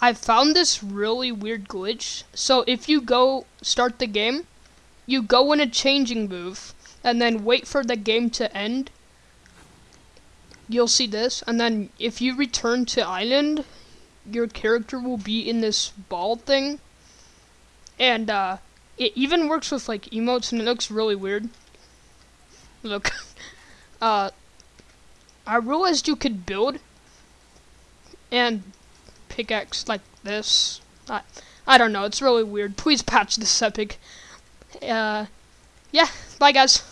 I found this really weird glitch. So if you go start the game, you go in a changing move, and then wait for the game to end. You'll see this, and then if you return to island, your character will be in this ball thing. And uh, it even works with like emotes, and it looks really weird. Look, uh, I realized you could build and pickaxe like this. I, I don't know, it's really weird. Please patch this epic. Uh, yeah, bye guys.